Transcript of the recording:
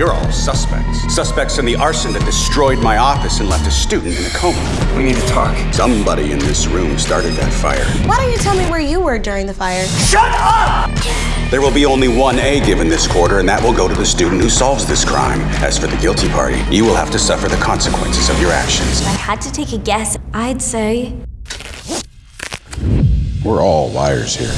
You're all suspects. Suspects in the arson that destroyed my office and left a student in a coma. We need to talk. Somebody in this room started that fire. Why don't you tell me where you were during the fire? Shut up! There will be only one A given this quarter, and that will go to the student who solves this crime. As for the guilty party, you will have to suffer the consequences of your actions. If I had to take a guess, I'd say We're all liars here.